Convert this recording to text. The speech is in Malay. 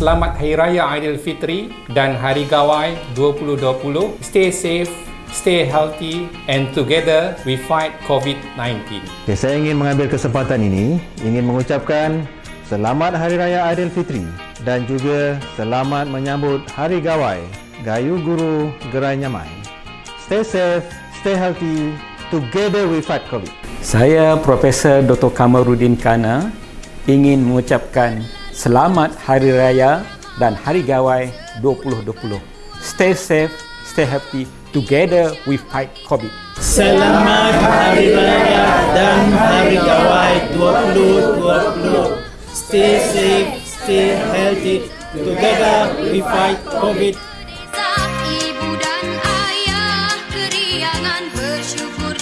Selamat Hari Raya Aidilfitri dan Hari Gawai 2020. Stay safe, stay healthy and together we fight COVID-19. Okay, saya ingin mengambil kesempatan ini ingin mengucapkan Selamat Hari Raya Aidilfitri dan juga selamat menyambut Hari Gawai Gayu Guru Gerai Nyamai. Stay safe, stay healthy, together we fight COVID. Saya Profesor Dr. Kamarudin Kana ingin mengucapkan Selamat Hari Raya dan Hari Gawai 2020. Stay safe, stay happy. Together we fight COVID. Selamat Hari Raya dan Hari Gawai 2020. Stay safe, stay healthy. Together we fight COVID. Ibu dan ayah keriangan bersyukur